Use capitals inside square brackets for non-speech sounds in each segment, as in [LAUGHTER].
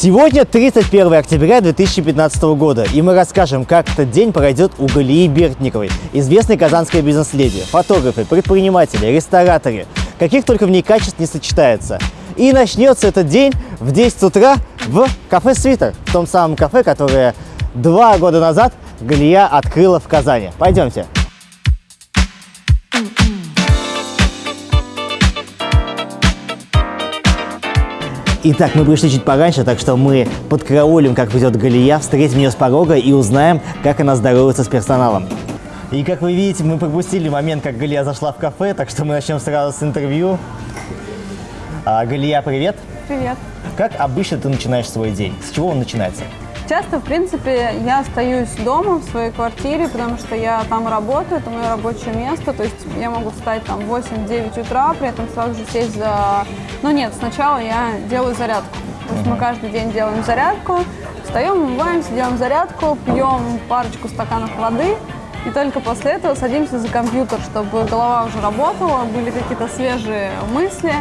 Сегодня 31 октября 2015 года, и мы расскажем, как этот день пройдет у Галии Бертниковой, известной казанской бизнес-леди, фотографы, предприниматели, рестораторы, каких только в ней качеств не сочетается. И начнется этот день в 10 утра в кафе «Свитер», в том самом кафе, которое два года назад Галия открыла в Казани. Пойдемте. Итак, мы пришли чуть пораньше, так что мы подкараулим, как придет Галия, встретим ее с порога и узнаем, как она здоровается с персоналом. И как вы видите, мы пропустили момент, как Галия зашла в кафе, так что мы начнем сразу с интервью. А, Галия, привет. Привет. Как обычно ты начинаешь свой день? С чего он начинается? Часто, в принципе, я остаюсь дома в своей квартире, потому что я там работаю, это мое рабочее место, то есть я могу встать там в 8-9 утра, при этом сразу же сесть за... Ну нет, сначала я делаю зарядку. То есть мы каждый день делаем зарядку, встаем, умываемся, делаем зарядку, пьем парочку стаканов воды, и только после этого садимся за компьютер, чтобы голова уже работала, были какие-то свежие мысли.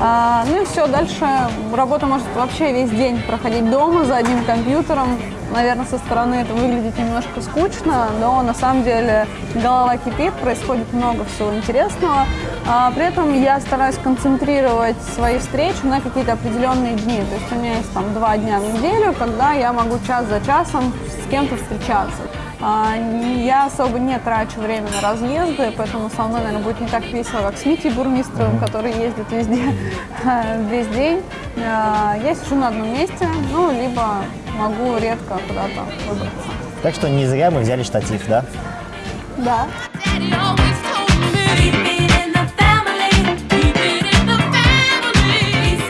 А, ну и все, дальше работа может вообще весь день проходить дома за одним компьютером. Наверное, со стороны это выглядит немножко скучно, но на самом деле голова кипит, происходит много всего интересного. А, при этом я стараюсь концентрировать свои встречи на какие-то определенные дни. То есть у меня есть там два дня в неделю, когда я могу час за часом с кем-то встречаться. А, я особо не трачу время на разъезды, поэтому со мной, наверное, будет не так весело, как с Митей Бурмистровым, который ездит везде [LAUGHS] весь день. А, я сижу на одном месте, ну, либо могу редко куда-то выбраться. Так что не зря мы взяли штатив, да? Да.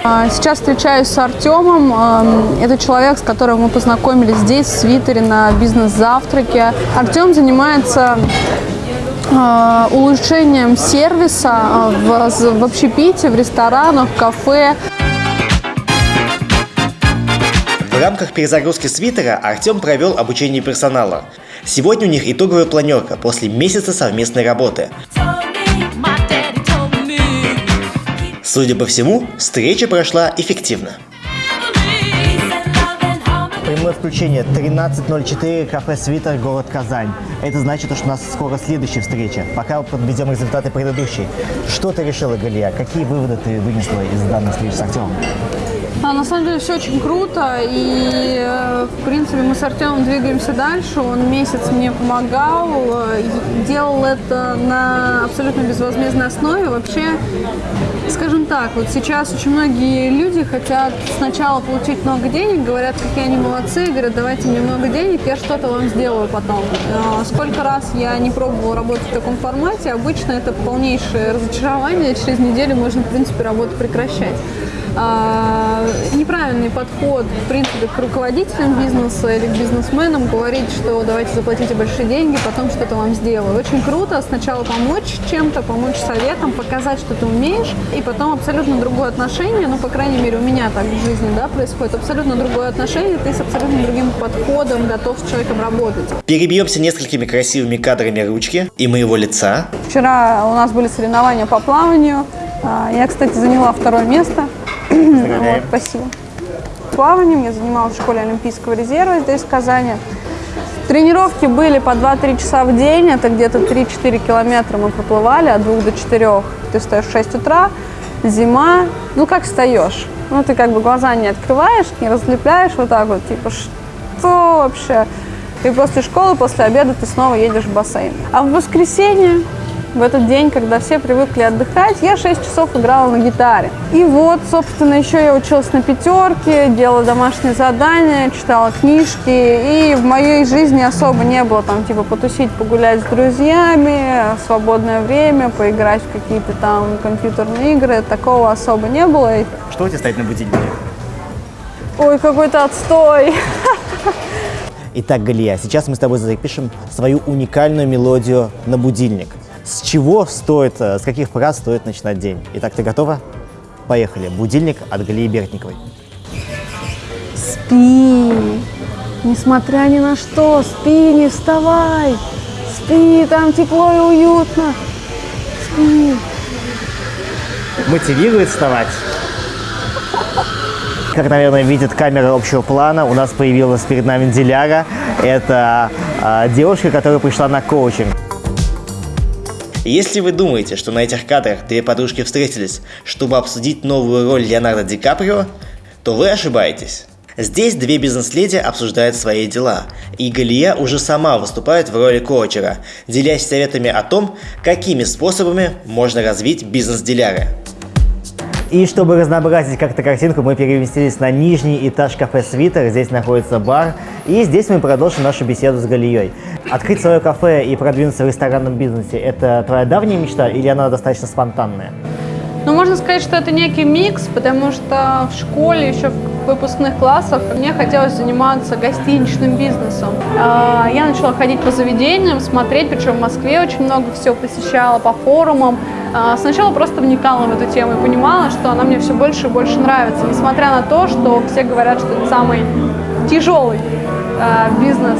Сейчас встречаюсь с Артемом. Это человек, с которым мы познакомились здесь, в Свитере, на бизнес-завтраке. Артем занимается а, улучшением сервиса а, в, в общепите, в ресторанах, в кафе. В рамках перезагрузки свитера Артем провел обучение персонала. Сегодня у них итоговая планерка после месяца совместной работы. Судя по всему, встреча прошла эффективно. Прямое включение 13.04, кафе «Свитер», город Казань. Это значит, что у нас скоро следующая встреча. Пока подведем результаты предыдущей. Что ты решила, Галия? Какие выводы ты вынесла из данной встречи с Артемом? А, на самом деле все очень круто, и э, в принципе мы с Артемом двигаемся дальше. Он месяц мне помогал, э, делал это на абсолютно безвозмездной основе. Вообще, скажем так, вот сейчас очень многие люди хотят сначала получить много денег, говорят, какие они молодцы, говорят, давайте мне много денег, я что-то вам сделаю потом. Э, сколько раз я не пробовала работать в таком формате, обычно это полнейшее разочарование, через неделю можно, в принципе, работу прекращать. А, неправильный подход, в принципе, к руководителям бизнеса или к бизнесменам, говорить, что давайте заплатите большие деньги, потом что-то вам сделаю. Очень круто сначала помочь чем-то, помочь советом, показать, что ты умеешь, и потом абсолютно другое отношение, ну, по крайней мере, у меня так в жизни, да, происходит, абсолютно другое отношение, ты с абсолютно другим подходом готов с человеком работать. Перебьемся несколькими красивыми кадрами ручки и моего лица. Вчера у нас были соревнования по плаванию, а, я, кстати, заняла второе место. Вот, спасибо. Плаванием я занималась в школе Олимпийского резерва здесь, в Казани. Тренировки были по 2-3 часа в день, это где-то 3-4 километра мы проплывали от 2 до 4. Ты встаешь в 6 утра, зима, ну как встаешь? Ну ты как бы глаза не открываешь, не разлепляешь вот так вот, типа что вообще? И после школы, после обеда ты снова едешь в бассейн. А в воскресенье в этот день, когда все привыкли отдыхать, я 6 часов играла на гитаре. И вот, собственно, еще я училась на пятерке, делала домашние задания, читала книжки. И в моей жизни особо не было там, типа, потусить, погулять с друзьями, свободное время, поиграть в какие-то там компьютерные игры. Такого особо не было. Что у тебя стоит на будильнике? Ой, какой-то отстой. Итак, Галия, сейчас мы с тобой запишем свою уникальную мелодию на будильник. С чего стоит, э, с каких фраз стоит начинать день? Итак, ты готова? Поехали. Будильник от Галии Бертниковой. Спи, несмотря ни на что, спи, не вставай. Спи, там тепло и уютно. Спи. Мотивирует вставать. Как, наверное, видит камера общего плана, у нас появилась перед нами Диляра. Это э, девушка, которая пришла на коучинг. Если вы думаете, что на этих кадрах две подружки встретились, чтобы обсудить новую роль Леонардо Ди Каприо, то вы ошибаетесь. Здесь две бизнес-леди обсуждают свои дела, и Галия уже сама выступает в роли коучера, делясь советами о том, какими способами можно развить бизнес-диляры. И чтобы разнообразить как-то картинку, мы переместились на нижний этаж кафе «Свитер». Здесь находится бар. И здесь мы продолжим нашу беседу с Галией. Открыть свое кафе и продвинуться в ресторанном бизнесе – это твоя давняя мечта или она достаточно спонтанная? Ну, можно сказать, что это некий микс, потому что в школе, еще в выпускных классах, мне хотелось заниматься гостиничным бизнесом. А, я начала ходить по заведениям, смотреть, причем в Москве очень много всего посещала, по форумам. А, сначала просто вникала в эту тему и понимала, что она мне все больше и больше нравится, несмотря на то, что все говорят, что это самый тяжелый а, бизнес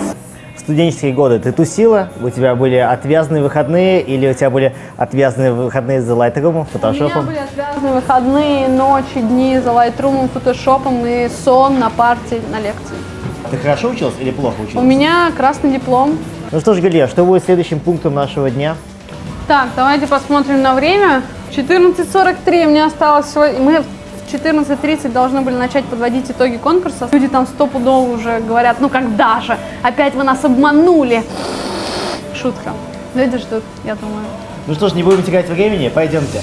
студенческие годы ты тусила? У тебя были отвязные выходные или у тебя были отвязные выходные за Lightroom, фотошопом? У меня были отвязные выходные, ночи, дни за Lightroom, фотошопом и сон на партии, на лекции. Ты хорошо училась или плохо училась? У меня красный диплом. Ну что ж, Галия, что будет следующим пунктом нашего дня? Так, давайте посмотрим на время. 14.43 мне осталось всего... Мы 14.30 должны были начать подводить итоги конкурса. Люди там стопудово уже говорят, ну когда же? Опять вы нас обманули. Шутка. Люди ждут, я думаю. Ну что ж, не будем терять времени, пойдемте.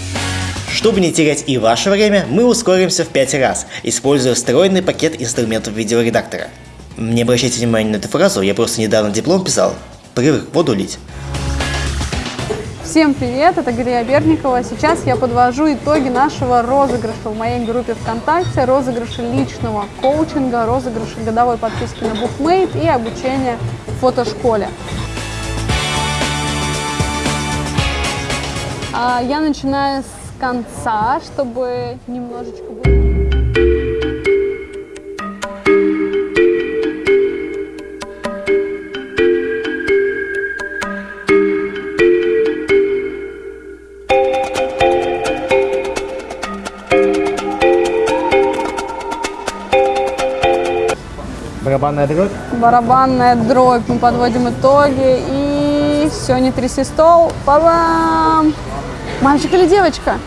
Чтобы не терять и ваше время, мы ускоримся в 5 раз, используя встроенный пакет инструментов видеоредактора. Не обращайте внимания на эту фразу, я просто недавно диплом писал. Привык воду лить. Всем привет, это Галия Берникова. Сейчас я подвожу итоги нашего розыгрыша в моей группе ВКонтакте, розыгрыша личного коучинга, розыгрыша годовой подписки на Bookmate и обучения в фотошколе. А, я начинаю с конца, чтобы немножечко... Барабанная дробь? Барабанная дробь. Мы подводим итоги. И все, не тряси стол. Па-бам! Мальчик или девочка?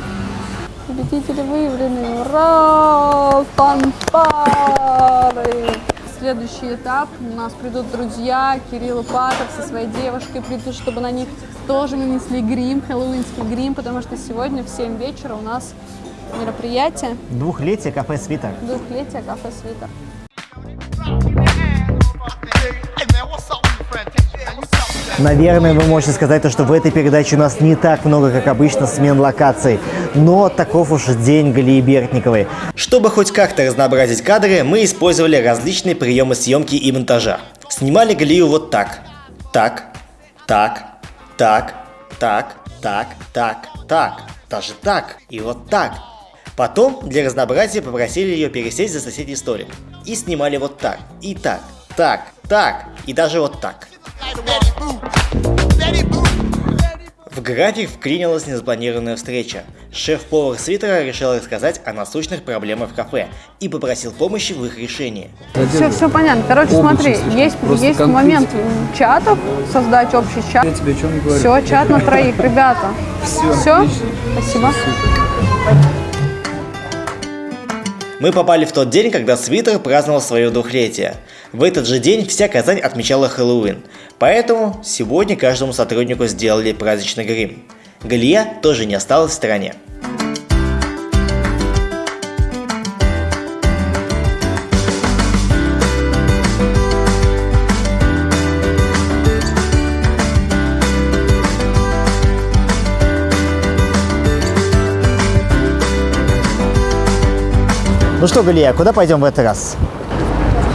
Победители выявлены. Ура! Фанфары! Следующий этап. У нас придут друзья. Кирилл и Патер со своей девушкой придут, чтобы на них тоже нанесли грим, хэллоуинский грим, потому что сегодня в 7 вечера у нас мероприятие. Двухлетие кафе «Свитер». Двухлетие кафе «Свитер». Наверное, вы можете сказать, что в этой передаче у нас не так много, как обычно, смен локаций. Но таков уж день Галии Бертниковой. Чтобы хоть как-то разнообразить кадры, мы использовали различные приемы съемки и монтажа. Снимали Галию вот так. Так, так, так, так, так, так, так, даже так и вот так. Потом для разнообразия попросили ее пересесть за соседний столик. И снимали вот так, и так, так, так, и даже вот так. В график вклинилась незапланированная встреча. Шеф-повар свитера решил рассказать о насущных проблемах в кафе и попросил помощи в их решении. Все, все понятно. Короче, смотри, есть, есть момент чатов, создать общий чат. Я тебе что не говорю. Все, чат на троих, ребята. Все, Все? Спасибо. Мы попали в тот день, когда свитер праздновал свое двухлетие. В этот же день вся Казань отмечала Хэллоуин, поэтому сегодня каждому сотруднику сделали праздничный грим. Галия тоже не осталась в стороне. Ну что, Галия, куда пойдем в этот раз?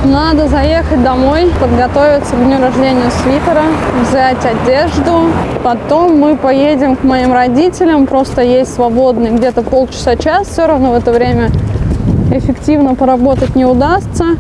Надо заехать домой, подготовиться к дню рождения свитера, взять одежду. Потом мы поедем к моим родителям, просто есть свободный где-то полчаса-час. Все равно в это время эффективно поработать не удастся.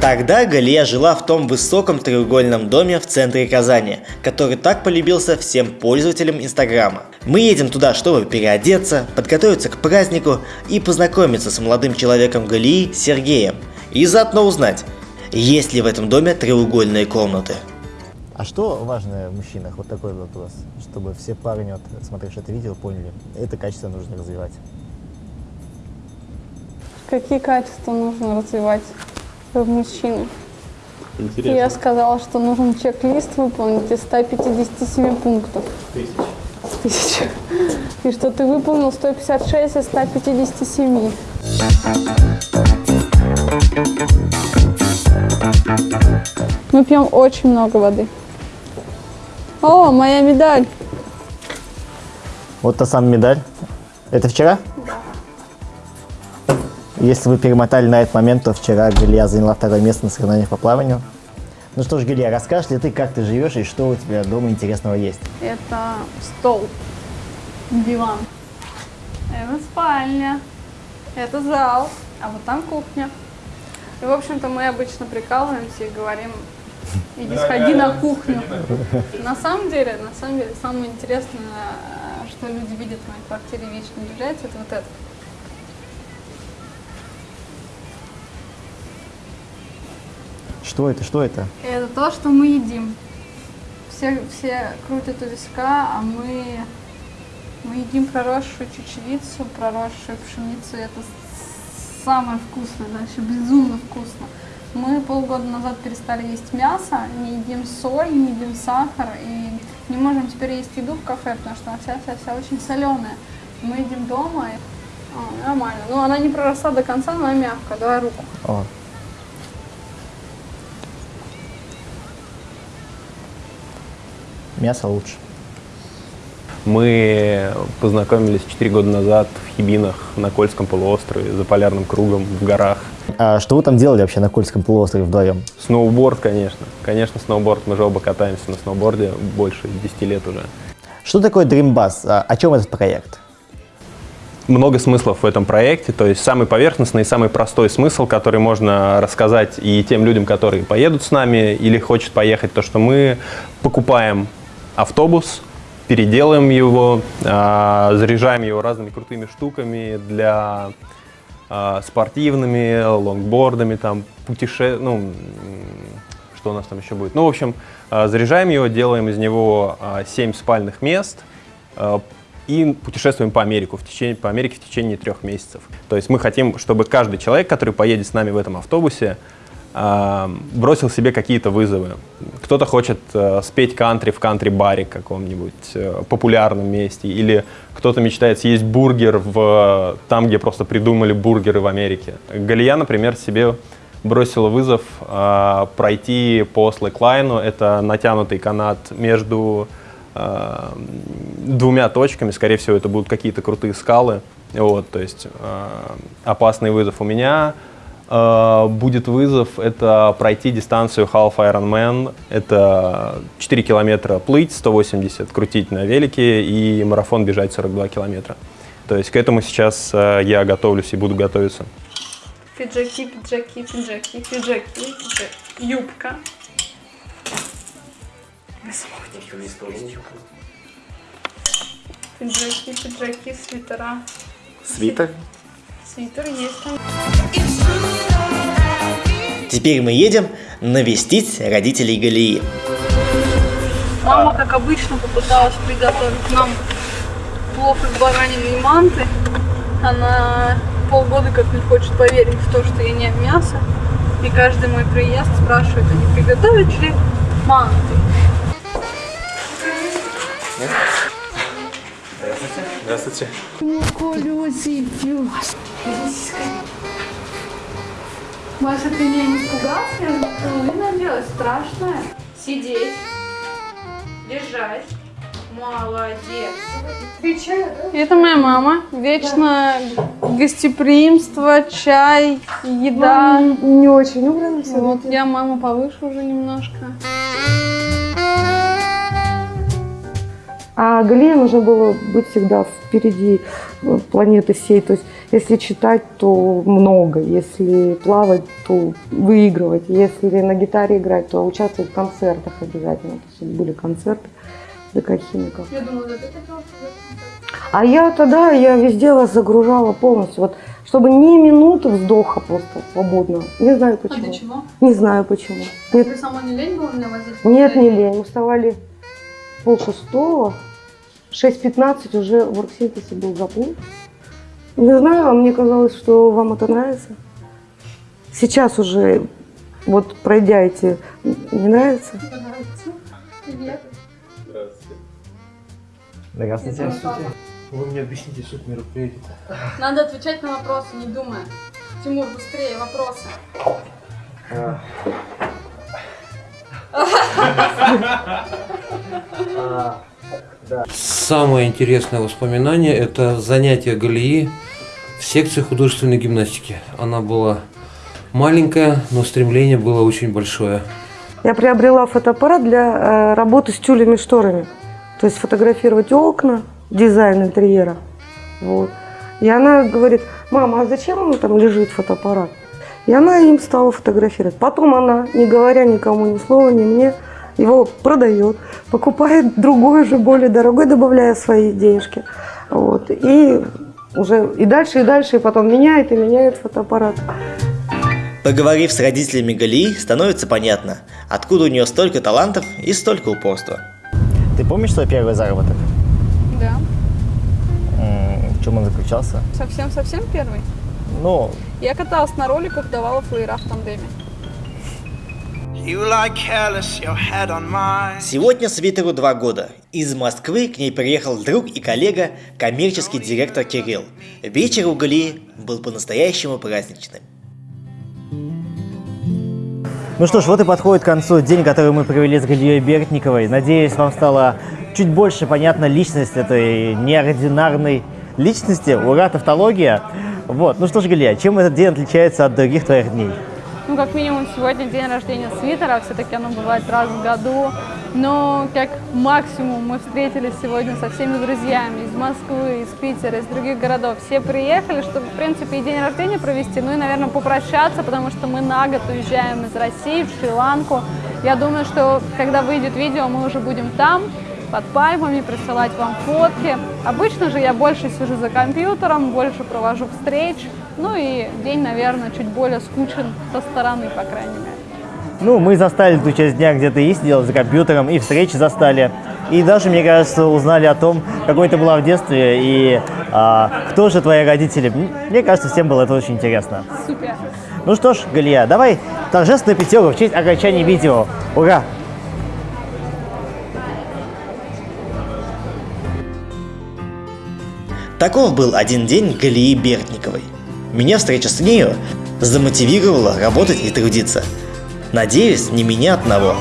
Тогда Галия жила в том высоком треугольном доме в центре Казани, который так полюбился всем пользователям Инстаграма. Мы едем туда, чтобы переодеться, подготовиться к празднику и познакомиться с молодым человеком Галии Сергеем. И заодно узнать, есть ли в этом доме треугольные комнаты. А что важно в мужчинах? Вот такой вопрос, чтобы все парни, вот, смотревшие это видео, поняли, это качество нужно развивать. Какие качества нужно развивать в мужчине? Интересно. Я сказала, что нужен чек-лист выполнить из 157 пунктов. Тысяч. Тысяч. И что ты выполнил 156 из 157. Мы пьем очень много воды. О, моя медаль. Вот та самая медаль. Это вчера? Если вы перемотали на этот момент, то вчера Галия заняла второе место на соревнованиях по плаванию. Ну что ж, Галия, расскажешь ли ты, как ты живешь и что у тебя дома интересного есть? Это стол, диван. Это спальня. Это зал. А вот там кухня. И, в общем-то, мы обычно прикалываемся и говорим, иди сходи на кухню. На самом деле, на самом деле, самое интересное, что люди видят в моей квартире вечно является, это вот это. Что это, что это? Это то, что мы едим. Все, все крутят у виска, а мы, мы едим проросшую чечевицу, проросшую пшеницу. Это самое вкусное, вообще безумно вкусно. Мы полгода назад перестали есть мясо, не едим соль, не едим сахар и не можем теперь есть еду в кафе, потому что она вся-вся-вся очень соленая. Мы едим дома, и а, нормально. Но она не проросла до конца, но она мягкая. Давай руку. О. Мясо лучше. Мы познакомились 4 года назад в Хибинах на Кольском полуострове, за полярным кругом, в горах. А что вы там делали вообще на Кольском полуострове вдвоем? Сноуборд, конечно. Конечно, сноуборд. Мы же оба катаемся на сноуборде больше 10 лет уже. Что такое Dream Bus? А, о чем этот проект? Много смыслов в этом проекте, то есть самый поверхностный и самый простой смысл, который можно рассказать и тем людям, которые поедут с нами или хочет поехать, то, что мы покупаем автобус, переделаем его, а, заряжаем его разными крутыми штуками для а, спортивными, лонгбордами, там, путеше... ну, что у нас там еще будет? Ну, в общем, а, заряжаем его, делаем из него 7 спальных мест, и путешествуем по, Америку в течение, по Америке в течение трех месяцев. То есть мы хотим, чтобы каждый человек, который поедет с нами в этом автобусе, бросил себе какие-то вызовы. Кто-то хочет э, спеть кантри в кантри-баре каком-нибудь э, популярном месте, или кто-то мечтает съесть бургер в, там, где просто придумали бургеры в Америке. Галия, например, себе бросила вызов а, пройти по слэклайну, это натянутый канат между а, двумя точками, скорее всего, это будут какие-то крутые скалы. Вот, то есть а, опасный вызов у меня. А, будет вызов это пройти дистанцию Half Ironman. Это 4 километра плыть, 180 крутить на велике и марафон бежать 42 километра. То есть к этому сейчас а, я готовлюсь и буду готовиться. Пиджаки, пиджаки, пиджаки, пиджаки, пиджаки. Юбка. Пиджаки, пиджаки, свитера. Свитер. Свитер есть там. Теперь мы едем навестить родителей Галии. Мама, как обычно, попыталась приготовить нам плов из баранины и манты. Она полгода как не хочет поверить в то, что я не мясо. И каждый мой приезд спрашивает, а не приготовить ли манты. Здравствуйте. Маша, ты меня не же половина делать страшное. Сидеть. Лежать. Молодец. Это моя мама. Вечно гостеприимство, чай, еда. Не очень убрано все. Вот я мама повыше уже немножко. А Галия нужно было быть всегда впереди э, планеты всей. То есть Если читать, то много. Если плавать, то выигрывать. Если на гитаре играть, то участвовать в концертах обязательно. То есть были концерты ДК Химиков. Я думала, да ты хотела А я тогда, я везде вас загружала полностью. Вот, чтобы ни минуты вздоха просто свободно. Не знаю А почему. для чего? Не знаю почему. Нет, Тебе сама не лень было меня возить? нет, не лень. Мы вставали пол шестого. 6.15 уже в оргсинтезе был заплыв. Не знаю, а мне казалось, что вам это нравится. Сейчас уже, вот пройдя эти, не нравится? Нравится. Привет. Здравствуйте. Вы мне объясните суть мероприятия. Надо отвечать на вопросы, не думая. Тимур, быстрее, вопросы. [LAUGHS] Самое интересное воспоминание – это занятие Галии в секции художественной гимнастики. Она была маленькая, но стремление было очень большое. Я приобрела фотоаппарат для э, работы с тюлями и шторами. То есть фотографировать окна, дизайн интерьера. Вот. И она говорит, мама, а зачем он там лежит фотоаппарат? И она им стала фотографировать. Потом она, не говоря никому ни слова, ни мне, его продает, покупает другой уже более дорогой, добавляя свои денежки. Вот. И уже и дальше, и дальше, и потом меняет, и меняет фотоаппарат. Поговорив с родителями Галии, становится понятно, откуда у нее столько талантов и столько упорства. Ты помнишь свой первый заработок? Да. В чем он заключался? Совсем-совсем первый? Ну, Я каталась на роликах, давала флеера в тандеме. Сегодня Свитеру два года. Из Москвы к ней приехал друг и коллега, коммерческий директор Кирилл. Вечер у Галии был по-настоящему праздничным. Ну что ж, вот и подходит к концу день, который мы провели с Галией Бертниковой. Надеюсь, вам стало чуть больше понятна личность этой неординарной личности. Ура, тавтология. Вот, ну что ж, Галия, чем этот день отличается от других твоих дней? Ну, как минимум, сегодня день рождения свитера, все-таки оно бывает раз в году. Но как максимум мы встретились сегодня со всеми друзьями из Москвы, из Питера, из других городов. Все приехали, чтобы, в принципе, и день рождения провести, ну и, наверное, попрощаться, потому что мы на год уезжаем из России в Шри-Ланку. Я думаю, что когда выйдет видео, мы уже будем там, под пальмами, присылать вам фотки. Обычно же я больше сижу за компьютером, больше провожу встреч. Ну и день, наверное, чуть более скучен со стороны, по крайней мере. Ну, мы застали ту часть дня, где ты и сидел за компьютером, и встречи застали. И даже, мне кажется, узнали о том, какой ты была в детстве и а, кто же твои родители. Мне кажется, всем было это очень интересно. Супер! Ну что ж, Галия, давай торжественную пятерку в честь окончания видео. Ура! Таков был один день Галии Бертниковой. Меня встреча с нею замотивировала работать и трудиться. Надеюсь, не меня одного.